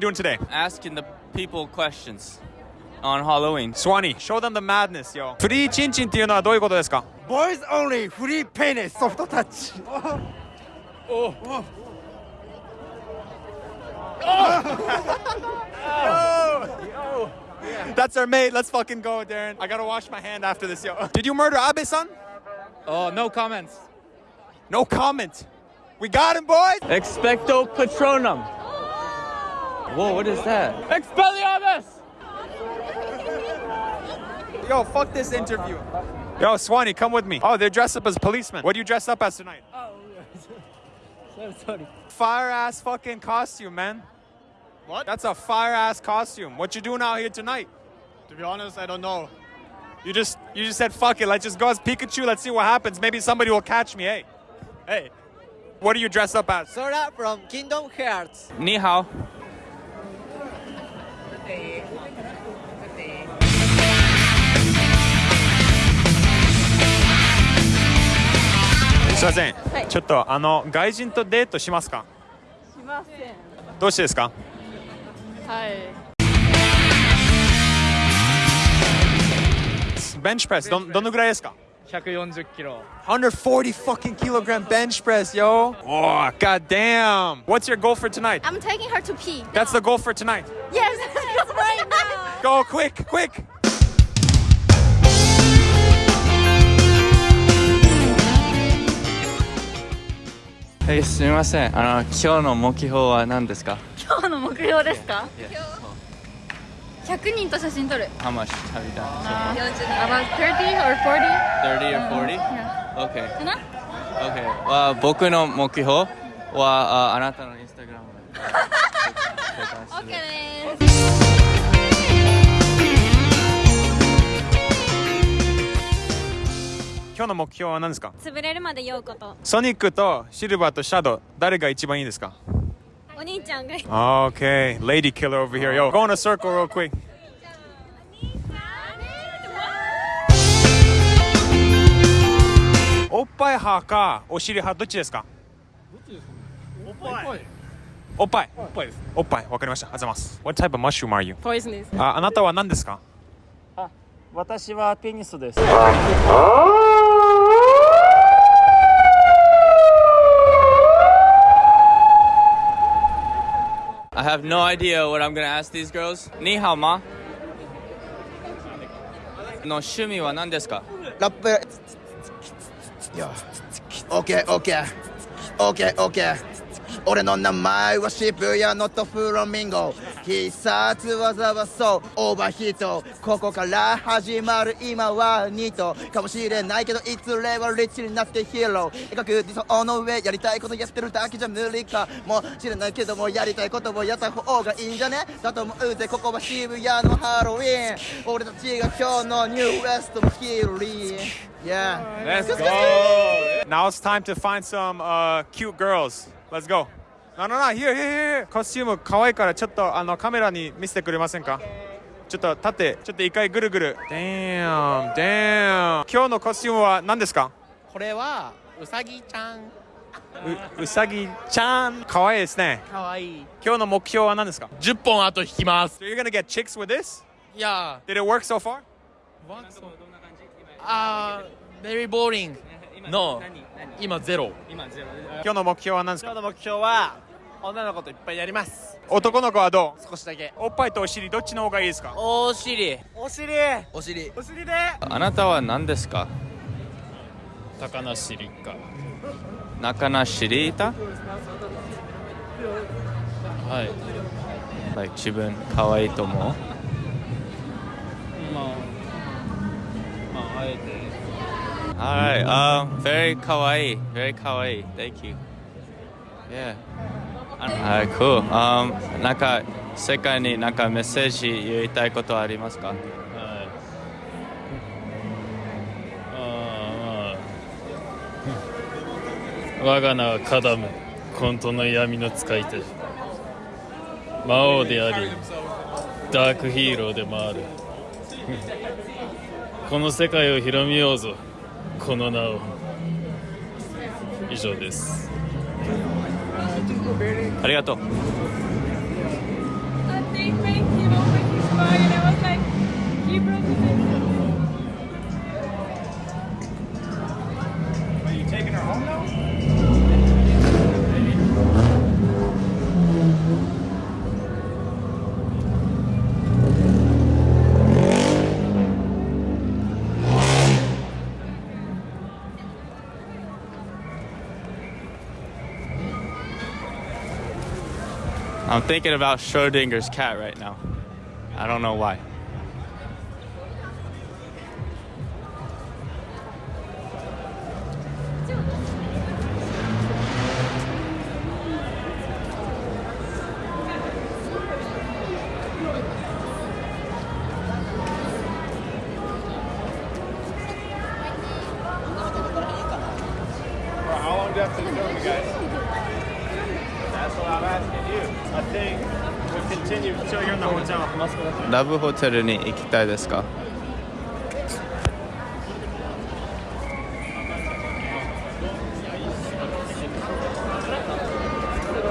doing today? Asking the people questions on Halloween. Swanee, show them the madness, yo. フリーチンチンっていうのはどういうことですか Boys only free penis soft touch That's our mate. Let's fucking go, Darren. I gotta wash my hand after this, yo. Did you murder Abe-san? Oh, no comments. No comment. We got him, boys. Expecto Patronum. Whoa, what is that? Expelliarmus! Yo, fuck this interview. Yo, Swanee, come with me. Oh, they're dressed up as policemen. What do you dress up as tonight? Oh, so sorry. Fire ass fucking costume, man. What? That's a fire ass costume. What you doing out here tonight? To be honest I don't know You just you just said fuck it. Let's just go as Pikachu. Let's see what happens. Maybe somebody will catch me. Hey, hey. What do you dress up as? Sora from Kingdom Hearts. Ni hao. すいません、はいちょっとあの外人とデートしますかしませんどうしてですかはいベンチプレスどんどのぐらいですか140キロ。 140 fucking kilogram bench press, yo. Oh, god damn. What's your goal for tonight? I'm taking her to pee That's the goal for tonight. Yes right now Go quick, quick. はい、すみません。あの、今日の目標は何ですか？今日の目標ですか？100人と写真撮る How much have you done? About 30 or 40 30 or 40? Yeah. Okay. かな Okay. は僕の目標はああなたのインスタグラム OK です今日の目標は何ですか？潰れるまで酔うこと。ソニックとシルバーとシャドウ誰が一番いいですか？お兄ちゃんが。Okay, lady killer over here. Yo, go in a circle real quick. おっぱい派かお尻派どっちですか？おっぱい。おっぱい。おっぱいです。おっぱい。わかりました。ありがとうございます。What type of mushroom are you? Poisonous ああなたは何ですか？私はペニスです。I have no idea what I'm gonna ask these girls. にハオマの趣味は何ですかラップ。オッケーオッケーオッケーオッケー俺の名前は渋谷のトフロミンゴ必殺技はそうオーバーヒート。ここから始まる今はニート。かもしれないけどいつれはリッチになってヒーロー。描く理想の上やりたいことやってるだけじゃ無理か。もしれないけどもやりたいことをやった方がいいんじゃね？だと思う。ぜここは渋谷のハロウィン。俺たちが今日のニューウエストのヒーリー。Yeah. Let's go! Now it's time to find some uh, cute girls. Let's go. No, no, no, here, here, here. コスチューム可愛いからちょっとあのカメラに見せてくれませんか？ちょっと立って、ちょっと一回ぐるぐる。Damn, damn. 今日のコスチュームは何ですか？これはうさぎちゃん。ううさぎちゃん。可愛いですね。かわいい。今日の目標は何ですか？10本後引きます。So you're gonna get chicks with this? いや Did it work so far? あー、very boring。の今ゼロ。今日の目標は何ですか？今日の目標は女の子といっぱいやります。男の子はどう？少しだけ。おっぱいとお尻どっちの方がいいですか？お尻お尻。お尻お尻で。あなたは何ですか？高梨立花。中なしりいたはい。like 自分可愛いと思う？まあまああえて。Alright, um, very kawaii, very kawaii. Thank you. Yeah. Alright, cool. Um, なんか世界になんかメッセージ言いたいことはありますか？はい。ああまあ我が名はカダム。混沌の闇の使い手。魔王でありダークヒーローでもある。この世界を広めようぞ。この名を。以上です。ありがとう。I'm thinking about Schrodinger's cat right now. I don't know why. How long to guys? That's what I'm asking. I think we'll continue until you're in the hotel. ラブホテルに行きたいですか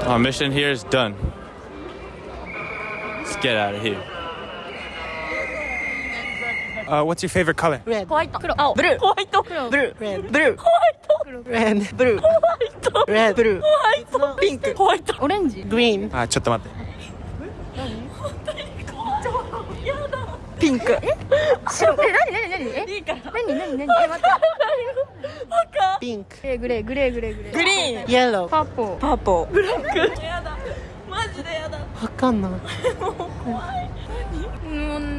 Our mission here is done. Let's get out of here. Uh, what's your favorite color? ホワイト黒青ブルーホワイト黒ブルーレッドブルーホワイト黒レッドブルーホワイト レッドブルーホワイトピンクホワイトオレンジグリーンあ、ちょっと待って。ピンクえ？白え何何何？えいいから。何何何？え待って。赤。ピンクグレーグレーグレーグレー。グレーグリーンイエローパーポーパーポーブラック。やだ。マジでやだ。わかんない。もう怖い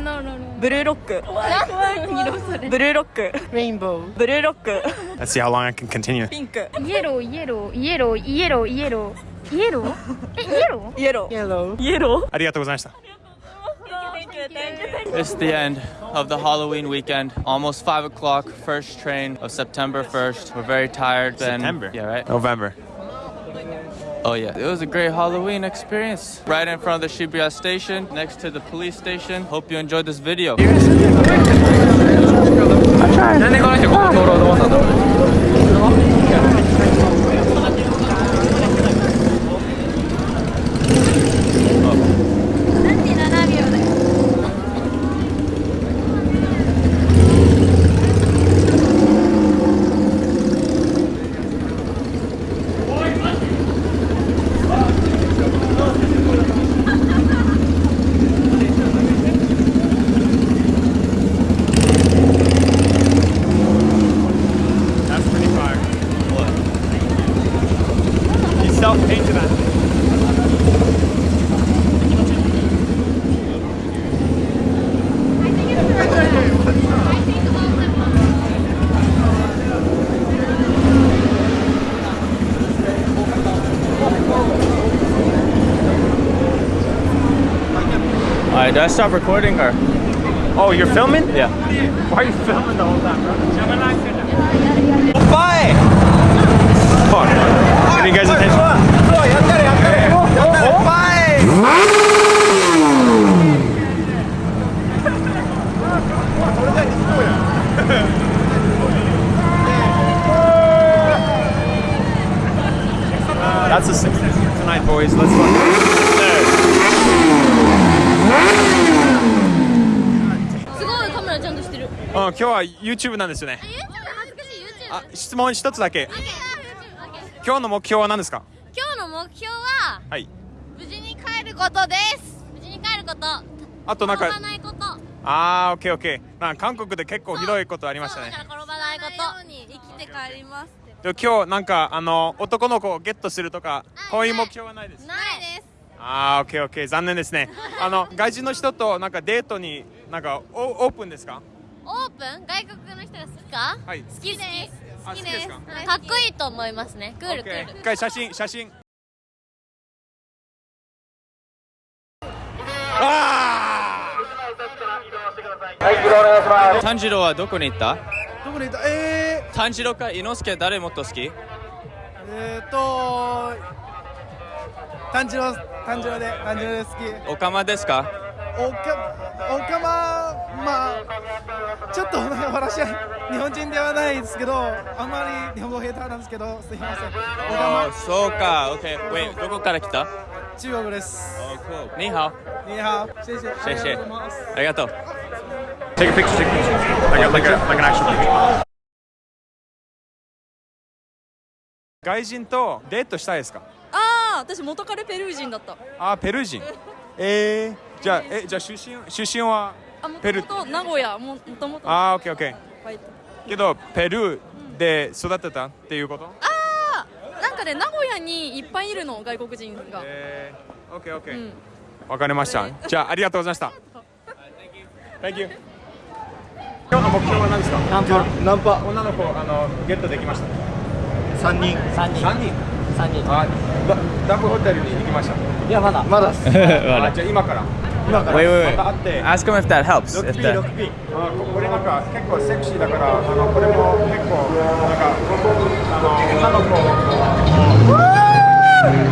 何なのブルーロック何色それブルーロックレインボーブルーロック Let's see how long I can continue. ピンクイエローイエローイエローイエローイエローイエローえイエローイエローイエローイエローありがとうございました。 It's the end of the Halloween weekend. Almost 5 o'clock, first train of September 1st. We're very tired. Ben. September? Yeah, right? November. Oh, yeah. It was a great Halloween experience. Right in front of the Shibuya station, next to the police station. Hope you enjoyed this video. 37 Alright, did I stop recording or? Oh, you're filming? Yeah. Why are you filming the whole time, bro? Bye! Fuck. Getting you guys attention. That's a success tonight, boys. Let's fucking. 今日は YouTube なんですよね。あ、質問一つだけ。今日の目標は何ですか？今日の目標ははい。無事に帰ることです無事に帰ることあとなんか転ばないことあー、オッケーオッケー。なんか韓国で結構ひどいことありましたねそう。だから転ばないことに生きて帰りますで今日なんかあの男の子をゲットするとかあこういう目標はないです。ないですあー、オッケーオッケー。残念ですね。あの外人の人となんかデートになんかオオープンですか？オープン？外国の人が好きか？はい。好きです。あ好きですか？はいかっこいいと思いますね。クールクール。一回写真写真。あ炭治郎はどこに行った？どこにいた？え炭治郎か伊之助誰もっと好き？ー、えーっと炭治郎炭治郎で炭治郎で好き。オカマですか？おかおかままあちょっとは日本人ではないですけどあんまり日本語下手なんですけどすいません。そうか。OK Wait どこから来た？ま中国です。你好，你好，谢谢。谢谢ありがとうございます。ありがとう。Take a picture, take a picture. Like, a, like, a, like an actual picture. 外人とデートしたいですか？ああ私元彼ペルー人だった。あー、ペルー人。えー、じゃあ、え、じゃあ出身、出身は？ペルともと名古屋ももともとあー、オッケーオッケー。はいけど、ペルーで育てたっていうこと？あなんかね名古屋にいっぱいいるの外国人が、えー、オッケーオッケー。うんわかりました。じゃあ、ありがとうございました。Thank you. 今日の目標は何ですか？ナンパ。ナンパ。女の子、あの、ゲットできました。三人。三人。何人三人。あ、ダダブホテルに行きました。いやまだ。まだ。あじゃあ今から。今から。 Wait, wait, また会って。 Ask him if that helps. If 6P、 that. 6P。あここれなんか結構セクシーだから、あのこれも結構なんかあの女の子も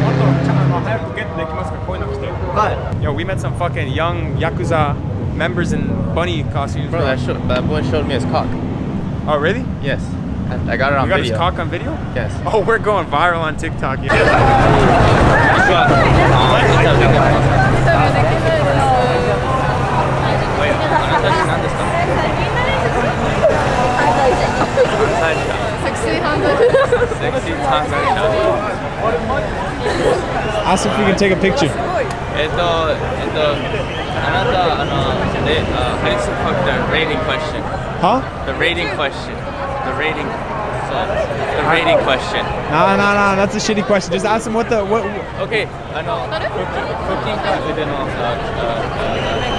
っとちゃんあの早くゲットできますかこういうの着て。は Yo, we met some fucking young yakuza members in bunny costumes. Bro, that, show, that boy showed me his cock. Oh, really? Yes, I, I got it on You got video. his cock on video? Yes. Oh, we're going viral on TikTok. Yeah. Sexy Tanzania. Ask if we can take a picture. えっと、えっと、あなた、あの、で、uh, how do you fuck the rating question? Huh? The rating question. The rating. So, the rating question. No, no, no. That's a shitty question. Just ask him what the what. Okay, あの、腹筋か腕の、あ、あ、向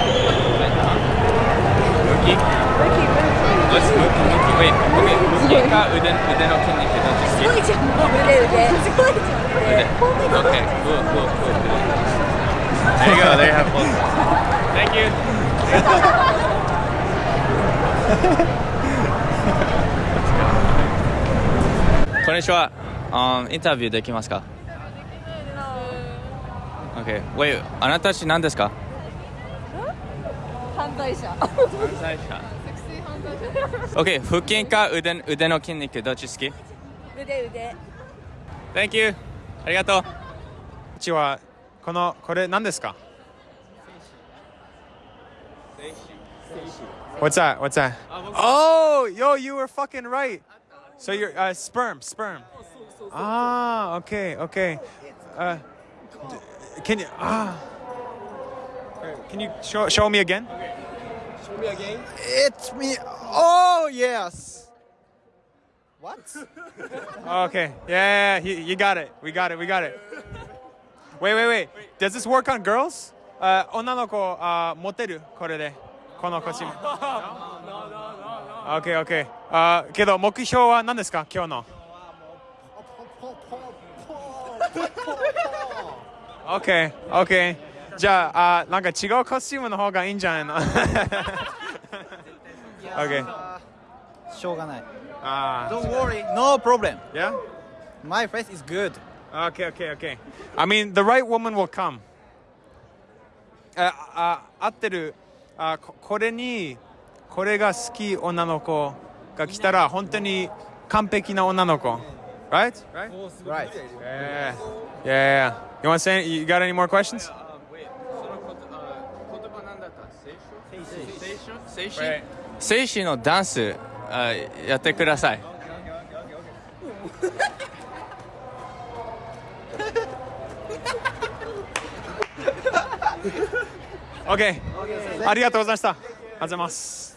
腹筋か腕腕の筋肉どっち好きいじゃん腕腕すごいじゃん腕 Okay, cool, cool, cool. There you go, there you have both. Thank you. こんにちは。Um, インタビューできますか ?Okay. Wait, あなたたち何ですか犯罪者犯罪者。Okay, 腹筋か腕腕の筋肉どっち好き腕腕 ?Thank you. ありがとう。こんにちは。このこれ何ですか What's that? What's that? Oh, yo, you were fucking right. So you're uh, sperm, sperm. Ah, okay, okay. Uh, can you ah? Can you show show me again? It's me. Oh yes. What? Okay. Yeah, yeah, yeah, you, you got it. We got it. We got it. Wait, wait, wait. Does this work on girls? Uh, 女の子、uh, モテるこれで。このコスチューム。Okay, okay. あ、けど目標は何ですか今日の。Okay, okay. じゃあ、あなんか違うコスチュームの方がいいんじゃないの ?Okay. しょうがない。あ Don't worry, no problem. yeah? My face is good. Okay, okay, okay. I mean, the right woman will come. あ、あ、合ってる。あ、ここれに、これが好き女の子が来たら、本当に完璧な女の子。Right? Right? Right. Yeah. Yeah, yeah. You want to say, you got any more questions? 静止静止のダンスあやってください。OK。ありがとうございました。ありがとうございます。